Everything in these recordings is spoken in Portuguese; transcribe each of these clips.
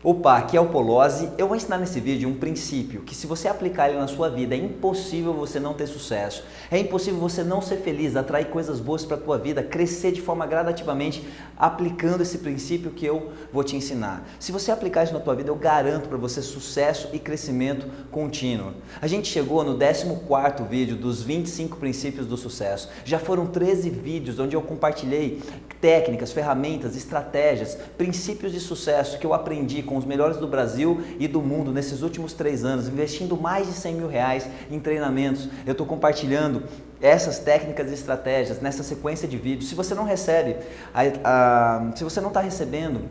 Opa, aqui é o Polozzi. Eu vou ensinar nesse vídeo um princípio que se você aplicar ele na sua vida é impossível você não ter sucesso. É impossível você não ser feliz, atrair coisas boas para a tua vida, crescer de forma gradativamente aplicando esse princípio que eu vou te ensinar. Se você aplicar isso na tua vida, eu garanto para você sucesso e crescimento contínuo. A gente chegou no 14º vídeo dos 25 princípios do sucesso. Já foram 13 vídeos onde eu compartilhei técnicas, ferramentas, estratégias, princípios de sucesso que eu aprendi com os melhores do Brasil e do mundo nesses últimos três anos, investindo mais de 100 mil reais em treinamentos. Eu estou compartilhando essas técnicas e estratégias nessa sequência de vídeos. Se você não recebe, a, a, se você não está recebendo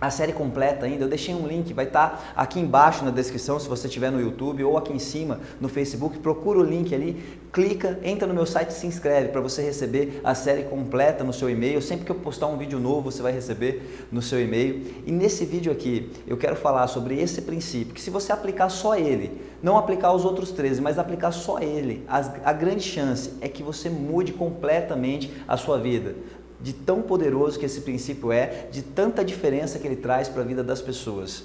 a série completa ainda, eu deixei um link, vai estar tá aqui embaixo na descrição se você estiver no YouTube ou aqui em cima no Facebook, procura o link ali, clica, entra no meu site e se inscreve para você receber a série completa no seu e-mail. Sempre que eu postar um vídeo novo, você vai receber no seu e-mail. E nesse vídeo aqui, eu quero falar sobre esse princípio, que se você aplicar só ele, não aplicar os outros 13, mas aplicar só ele, a, a grande chance é que você mude completamente a sua vida de tão poderoso que esse princípio é, de tanta diferença que ele traz para a vida das pessoas.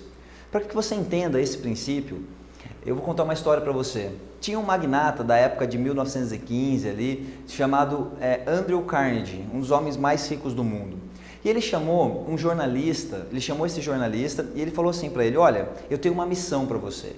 Para que você entenda esse princípio, eu vou contar uma história para você. Tinha um magnata da época de 1915 ali, chamado é, Andrew Carnegie, um dos homens mais ricos do mundo. E ele chamou um jornalista, ele chamou esse jornalista e ele falou assim para ele, olha, eu tenho uma missão para você.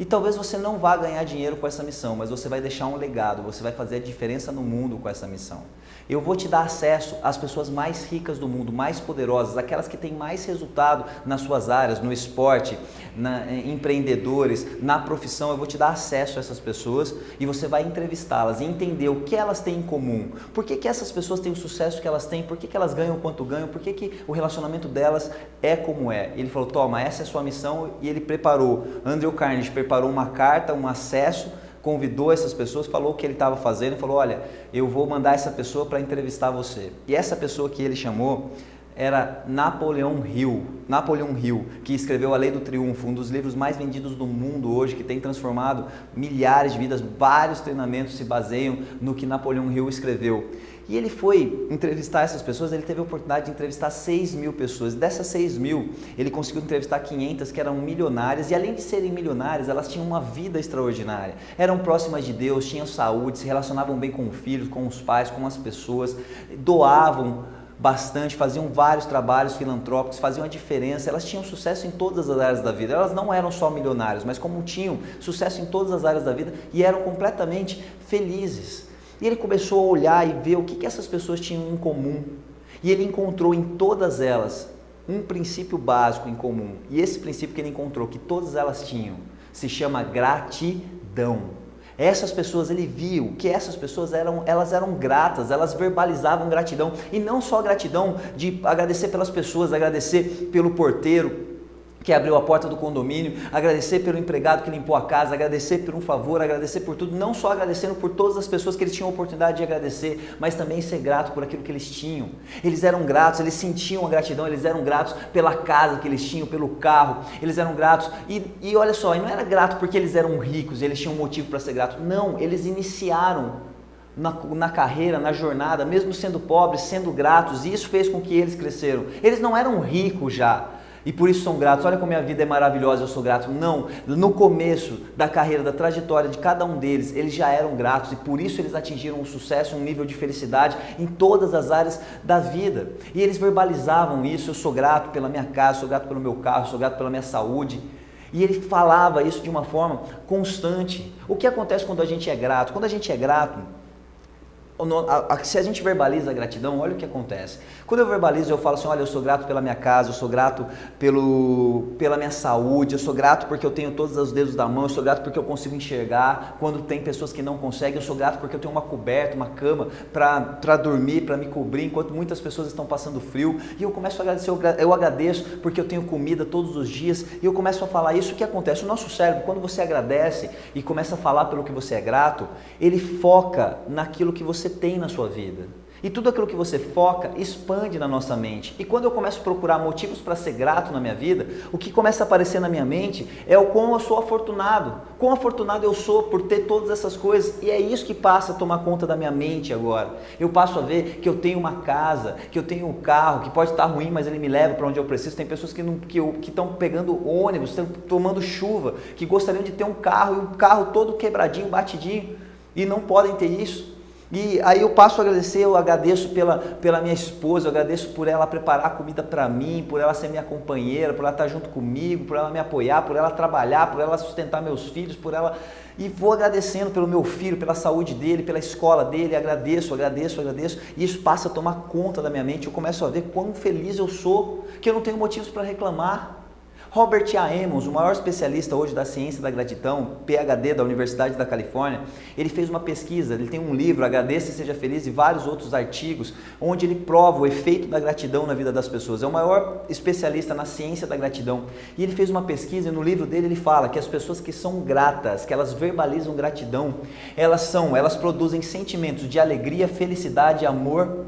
E talvez você não vá ganhar dinheiro com essa missão, mas você vai deixar um legado, você vai fazer a diferença no mundo com essa missão. Eu vou te dar acesso às pessoas mais ricas do mundo, mais poderosas, aquelas que têm mais resultado nas suas áreas, no esporte, na, em empreendedores, na profissão. Eu vou te dar acesso a essas pessoas e você vai entrevistá-las e entender o que elas têm em comum. Por que, que essas pessoas têm o sucesso que elas têm? Por que, que elas ganham quanto ganham? Por que, que o relacionamento delas é como é? Ele falou, toma, essa é a sua missão e ele preparou. Andrew Carnegie preparou uma carta, um acesso convidou essas pessoas, falou o que ele estava fazendo, falou, olha, eu vou mandar essa pessoa para entrevistar você. E essa pessoa que ele chamou era Napoleão Hill, Napoleão Hill, que escreveu A Lei do Triunfo, um dos livros mais vendidos do mundo hoje, que tem transformado milhares de vidas, vários treinamentos se baseiam no que Napoleão Hill escreveu. E ele foi entrevistar essas pessoas, ele teve a oportunidade de entrevistar 6 mil pessoas. Dessas 6 mil, ele conseguiu entrevistar 500 que eram milionárias e além de serem milionárias, elas tinham uma vida extraordinária. Eram próximas de Deus, tinham saúde, se relacionavam bem com os filhos, com os pais, com as pessoas, doavam bastante, faziam vários trabalhos filantrópicos, faziam a diferença, elas tinham sucesso em todas as áreas da vida. Elas não eram só milionárias, mas como tinham sucesso em todas as áreas da vida e eram completamente felizes. E ele começou a olhar e ver o que, que essas pessoas tinham em comum. E ele encontrou em todas elas um princípio básico em comum. E esse princípio que ele encontrou, que todas elas tinham, se chama gratidão. Essas pessoas, ele viu que essas pessoas eram, elas eram gratas, elas verbalizavam gratidão. E não só gratidão de agradecer pelas pessoas, agradecer pelo porteiro, que abriu a porta do condomínio, agradecer pelo empregado que limpou a casa, agradecer por um favor, agradecer por tudo, não só agradecendo por todas as pessoas que eles tinham a oportunidade de agradecer, mas também ser grato por aquilo que eles tinham. Eles eram gratos, eles sentiam a gratidão, eles eram gratos pela casa que eles tinham, pelo carro, eles eram gratos. E, e olha só, não era grato porque eles eram ricos, eles tinham motivo para ser gratos. Não, eles iniciaram na, na, carreira, na jornada, mesmo sendo pobres, sendo gratos, e isso fez com que eles cresceram. Eles não eram ricos já, e por isso são gratos. Olha como minha vida é maravilhosa, eu sou grato. Não, no começo da carreira, da trajetória de cada um deles, eles já eram gratos e por isso eles atingiram um sucesso, um nível de felicidade em todas as áreas da vida. E eles verbalizavam isso, eu sou grato pela minha casa, sou grato pelo meu carro, sou grato pela minha saúde. E ele falava isso de uma forma constante. O que acontece quando a gente é grato? Quando a gente é grato, se a gente verbaliza a gratidão, olha o que acontece. Quando eu verbalizo, eu falo assim, olha, eu sou grato pela minha casa, eu sou grato pelo, pela minha saúde, eu sou grato porque eu tenho todos os dedos da mão, eu sou grato porque eu consigo enxergar, quando tem pessoas que não conseguem, eu sou grato porque eu tenho uma coberta, uma cama para dormir, para me cobrir, enquanto muitas pessoas estão passando frio, e eu começo a agradecer, eu agradeço porque eu tenho comida todos os dias, e eu começo a falar isso, o que acontece? O nosso cérebro, quando você agradece e começa a falar pelo que você é grato, ele foca naquilo que você tem na sua vida. E tudo aquilo que você foca expande na nossa mente. E quando eu começo a procurar motivos para ser grato na minha vida, o que começa a aparecer na minha mente é o quão eu sou afortunado. Quão afortunado eu sou por ter todas essas coisas. E é isso que passa a tomar conta da minha mente agora. Eu passo a ver que eu tenho uma casa, que eu tenho um carro, que pode estar ruim, mas ele me leva para onde eu preciso. Tem pessoas que estão que, que pegando ônibus, estão tomando chuva, que gostariam de ter um carro e um carro todo quebradinho, batidinho, e não podem ter isso. E aí eu passo a agradecer, eu agradeço pela, pela minha esposa, eu agradeço por ela preparar comida para mim, por ela ser minha companheira, por ela estar junto comigo, por ela me apoiar, por ela trabalhar, por ela sustentar meus filhos, por ela. E vou agradecendo pelo meu filho, pela saúde dele, pela escola dele, agradeço, agradeço, agradeço. E isso passa a tomar conta da minha mente, eu começo a ver quão feliz eu sou, que eu não tenho motivos para reclamar. Robert A. Emmons, o maior especialista hoje da ciência da gratidão, PhD da Universidade da Califórnia, ele fez uma pesquisa, ele tem um livro, Agradeça e Seja Feliz, e vários outros artigos, onde ele prova o efeito da gratidão na vida das pessoas. É o maior especialista na ciência da gratidão. E ele fez uma pesquisa e no livro dele ele fala que as pessoas que são gratas, que elas verbalizam gratidão, elas são, elas produzem sentimentos de alegria, felicidade, amor,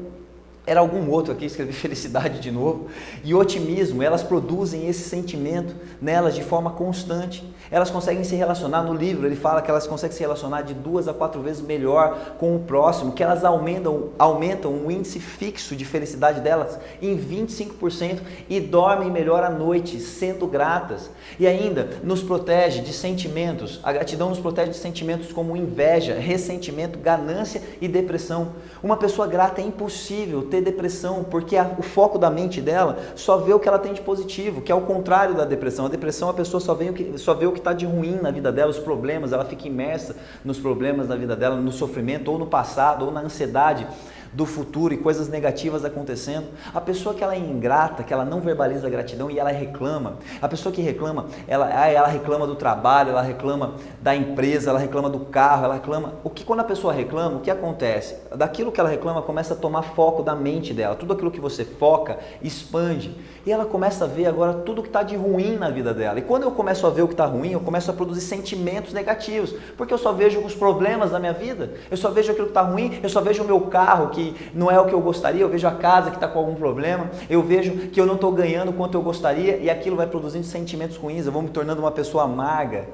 era algum outro aqui, escrevi felicidade de novo, e otimismo, elas produzem esse sentimento nelas de forma constante. Elas conseguem se relacionar, no livro ele fala que elas conseguem se relacionar de duas a quatro vezes melhor com o próximo, que elas aumentam, aumentam o índice fixo de felicidade delas em 25% e dormem melhor à noite, sendo gratas. E ainda nos protege de sentimentos, a gratidão nos protege de sentimentos como inveja, ressentimento, ganância e depressão. Uma pessoa grata é impossível ter depressão, porque a, o foco da mente dela só vê o que ela tem de positivo, que é o contrário da depressão. A depressão a pessoa só vê o que, só vê o que está de ruim na vida dela, os problemas, ela fica imersa nos problemas da vida dela, no sofrimento, ou no passado, ou na ansiedade do futuro e coisas negativas acontecendo. A pessoa que ela é ingrata, que ela não verbaliza gratidão e ela reclama. A pessoa que reclama, ela, ah, ela reclama do trabalho, ela reclama da empresa, ela reclama do carro, ela reclama. O que quando a pessoa reclama, o que acontece? Daquilo que ela reclama começa a tomar foco da mente dela. Tudo aquilo que você foca expande e ela começa a ver agora tudo que está de ruim na vida dela. E quando eu começo a ver o que está ruim, eu começo a produzir sentimentos negativos, porque eu só vejo os problemas da minha vida. Eu só vejo aquilo que está ruim. Eu só vejo o meu carro que que não é o que eu gostaria, eu vejo a casa que está com algum problema, eu vejo que eu não estou ganhando quanto eu gostaria e aquilo vai produzindo sentimentos ruins, eu vou me tornando uma pessoa amarga,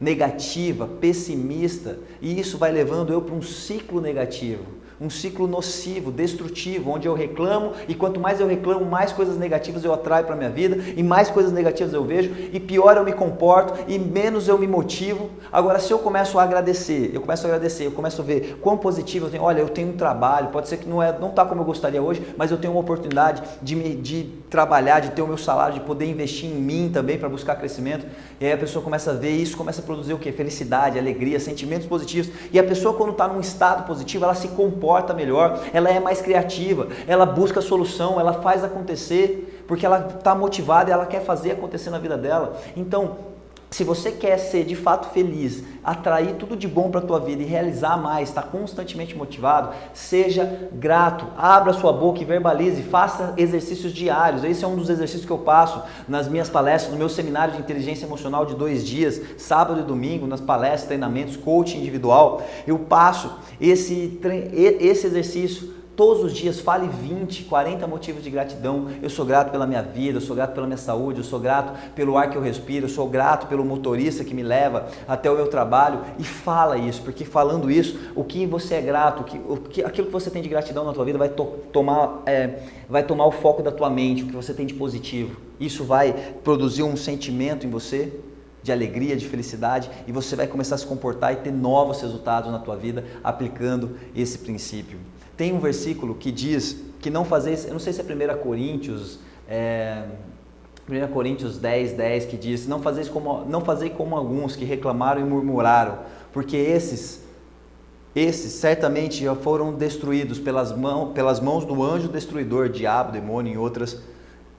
negativa, pessimista e isso vai levando eu para um ciclo negativo um ciclo nocivo, destrutivo, onde eu reclamo e quanto mais eu reclamo, mais coisas negativas eu atraio para a minha vida e mais coisas negativas eu vejo e pior eu me comporto e menos eu me motivo. Agora, se eu começo a agradecer, eu começo a agradecer, eu começo a ver quão positivo eu tenho, olha, eu tenho um trabalho, pode ser que não é, não está como eu gostaria hoje, mas eu tenho uma oportunidade de, me, de trabalhar, de ter o meu salário, de poder investir em mim também para buscar crescimento. E aí a pessoa começa a ver isso, começa a produzir o que? Felicidade, alegria, sentimentos positivos. E a pessoa quando está num estado positivo, ela se comporta comporta melhor, ela é mais criativa, ela busca solução, ela faz acontecer, porque ela está motivada e ela quer fazer acontecer na vida dela. Então, se você quer ser de fato feliz, atrair tudo de bom para a tua vida e realizar mais, estar tá constantemente motivado, seja grato, abra sua boca e verbalize, faça exercícios diários. Esse é um dos exercícios que eu passo nas minhas palestras, no meu seminário de inteligência emocional de dois dias, sábado e domingo, nas palestras, treinamentos, coaching individual. Eu passo esse, esse exercício Todos os dias fale 20, 40 motivos de gratidão. Eu sou grato pela minha vida, eu sou grato pela minha saúde, eu sou grato pelo ar que eu respiro, eu sou grato pelo motorista que me leva até o meu trabalho. E fala isso, porque falando isso, o que você é grato, o que, o que, aquilo que você tem de gratidão na tua vida vai, to, tomar, é, vai tomar o foco da tua mente, o que você tem de positivo. Isso vai produzir um sentimento em você de alegria, de felicidade e você vai começar a se comportar e ter novos resultados na tua vida aplicando esse princípio. Tem um versículo que diz que não fazer, eu não sei se é 1 Coríntios, é, 1 Coríntios 10, 10, que diz, não fazeis como, não fazei como alguns que reclamaram e murmuraram, porque esses, esses certamente já foram destruídos pelas, mão, pelas mãos do anjo destruidor, diabo, demônio e outras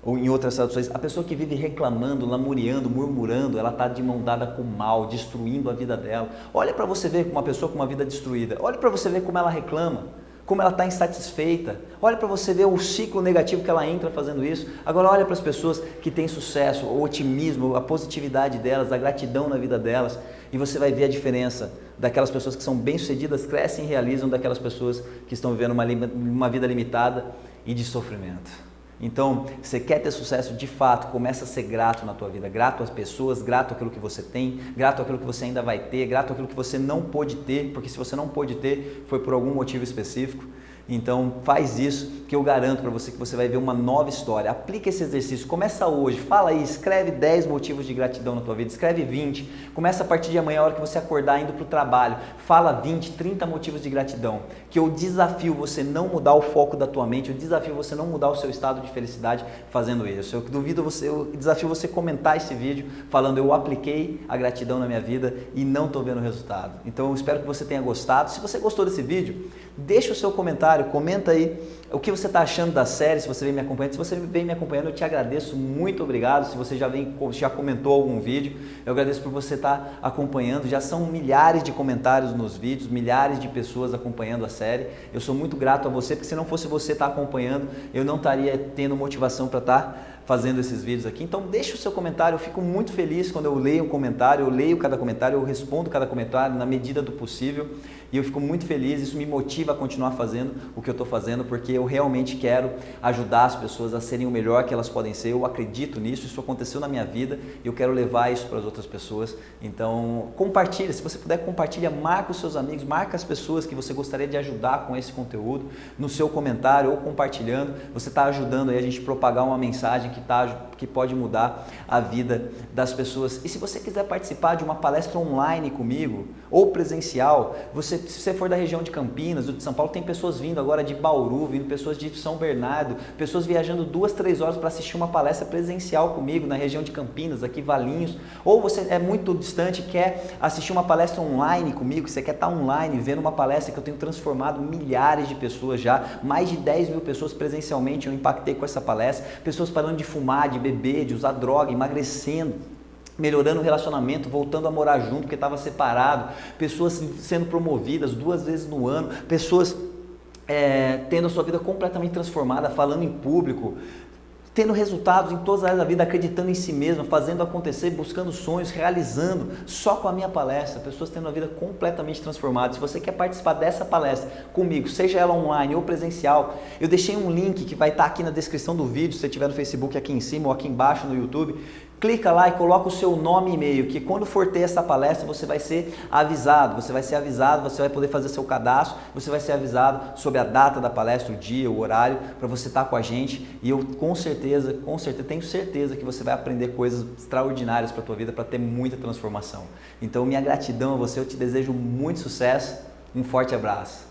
ou em outras traduções, a pessoa que vive reclamando, lamuriando, murmurando, ela está de mão dada com o mal, destruindo a vida dela. Olha para você ver uma pessoa com uma vida destruída. Olha para você ver como ela reclama. Como ela está insatisfeita. Olha para você ver o ciclo negativo que ela entra fazendo isso. Agora olha para as pessoas que têm sucesso, o otimismo, a positividade delas, a gratidão na vida delas. E você vai ver a diferença daquelas pessoas que são bem-sucedidas, crescem e realizam, daquelas pessoas que estão vivendo uma, uma vida limitada e de sofrimento. Então, você quer ter sucesso de fato, começa a ser grato na tua vida, grato às pessoas, grato àquilo que você tem, grato àquilo que você ainda vai ter, grato àquilo que você não pôde ter, porque se você não pôde ter, foi por algum motivo específico. Então faz isso que eu garanto para você que você vai ver uma nova história. Aplica esse exercício, começa hoje, fala aí, escreve 10 motivos de gratidão na tua vida, escreve 20. Começa a partir de amanhã, a hora que você acordar indo para o trabalho, fala 20, 30 motivos de gratidão. Que eu desafio você não mudar o foco da tua mente, eu desafio você não mudar o seu estado de felicidade fazendo isso. Eu duvido você, eu desafio você comentar esse vídeo falando eu apliquei a gratidão na minha vida e não estou vendo resultado. Então eu espero que você tenha gostado. Se você gostou desse vídeo, deixa o seu comentário comentário, comenta aí o que você está achando da série, se você vem me acompanhando. Se você vem me acompanhando, eu te agradeço, muito obrigado. Se você já, vem, já comentou algum vídeo, eu agradeço por você estar tá acompanhando. Já são milhares de comentários nos vídeos, milhares de pessoas acompanhando a série. Eu sou muito grato a você, porque se não fosse você estar tá acompanhando, eu não estaria tendo motivação para estar tá fazendo esses vídeos aqui. Então deixa o seu comentário, eu fico muito feliz quando eu leio um comentário, eu leio cada comentário, eu respondo cada comentário na medida do possível e eu fico muito feliz, isso me motiva a continuar fazendo o que eu estou fazendo porque eu realmente quero ajudar as pessoas a serem o melhor que elas podem ser, eu acredito nisso, isso aconteceu na minha vida e eu quero levar isso para as outras pessoas. Então compartilha, se você puder compartilha, marca os seus amigos, marca as pessoas que você gostaria de ajudar com esse conteúdo no seu comentário ou compartilhando, você está ajudando a gente propagar uma mensagem que, tá, que pode mudar a vida das pessoas. E se você quiser participar de uma palestra online comigo ou presencial, você, se você for da região de Campinas ou de São Paulo, tem pessoas vindo agora de Bauru, vindo pessoas de São Bernardo, pessoas viajando duas, três horas para assistir uma palestra presencial comigo na região de Campinas, aqui Valinhos. Ou você é muito distante quer assistir uma palestra online comigo, você quer estar online vendo uma palestra que eu tenho transformado milhares de pessoas já, mais de 10 mil pessoas presencialmente eu impactei com essa palestra, pessoas parando de fumar, de beber, de usar droga, emagrecendo melhorando o relacionamento, voltando a morar junto porque estava separado, pessoas sendo promovidas duas vezes no ano, pessoas é, tendo a sua vida completamente transformada, falando em público, tendo resultados em todas as áreas da vida, acreditando em si mesmo, fazendo acontecer, buscando sonhos, realizando, só com a minha palestra, pessoas tendo a vida completamente transformada. Se você quer participar dessa palestra comigo, seja ela online ou presencial, eu deixei um link que vai estar aqui na descrição do vídeo, se você estiver no Facebook aqui em cima ou aqui embaixo no YouTube, clica lá e coloca o seu nome e e-mail, que quando for ter essa palestra você vai ser avisado, você vai ser avisado, você vai poder fazer seu cadastro, você vai ser avisado sobre a data da palestra, o dia, o horário, para você estar com a gente e eu com certeza, com certeza, tenho certeza que você vai aprender coisas extraordinárias para a tua vida, para ter muita transformação. Então minha gratidão a você, eu te desejo muito sucesso, um forte abraço.